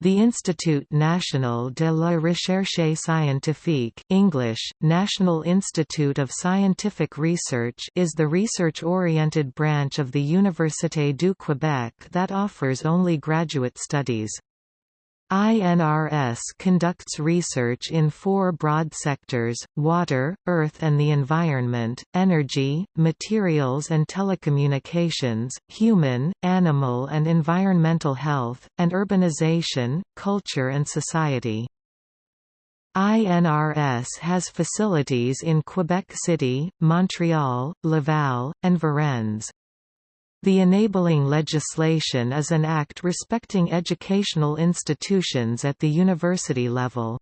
The Institut National de la Recherche Scientifique English, National Institute of Scientific Research is the research-oriented branch of the Université du Québec that offers only graduate studies. INRS conducts research in four broad sectors, water, earth and the environment, energy, materials and telecommunications, human, animal and environmental health, and urbanization, culture and society. INRS has facilities in Quebec City, Montreal, Laval, and Varennes. The enabling legislation is an act respecting educational institutions at the university level.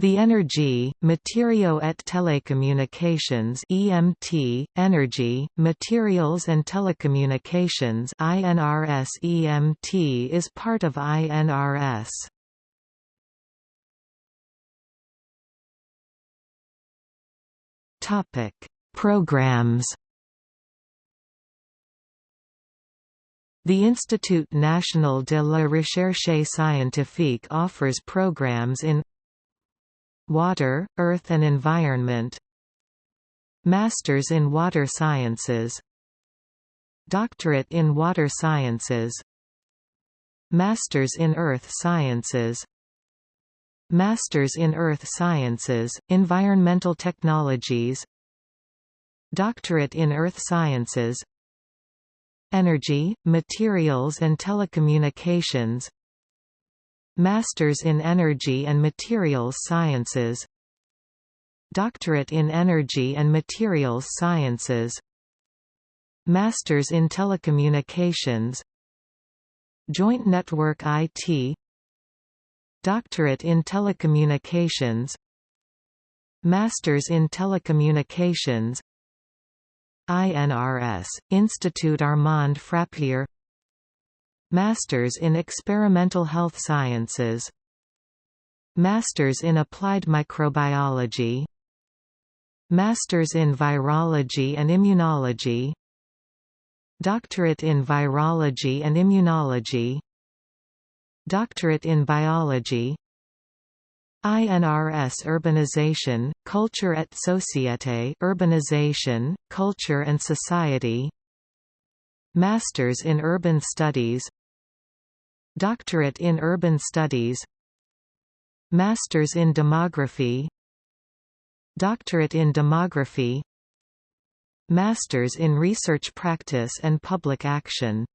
The Energy, Matériaux et Télécommunications (EMT), Energy, Materials and Telecommunications (INRS EMT) is part of INRS. Topic: Programs. The Institut National de la Recherche Scientifique offers programs in Water, Earth and Environment Masters in Water Sciences Doctorate in Water Sciences Masters in Earth Sciences Masters in Earth Sciences, Environmental Technologies Doctorate in Earth Sciences Energy, Materials and Telecommunications Masters in Energy and Materials Sciences Doctorate in Energy and Materials Sciences Masters in Telecommunications Joint Network IT Doctorate in Telecommunications Masters in Telecommunications INRS, Institut Armand Frappier. Masters in Experimental Health Sciences. Masters in Applied Microbiology. Masters in Virology and Immunology. Doctorate in Virology and Immunology. Doctorate in Biology. INRS Urbanization, Culture et Société Urbanization, Culture and Society. Masters in Urban Studies. Doctorate in Urban Studies. Masters in Demography. Doctorate in Demography. Masters in Research Practice and Public Action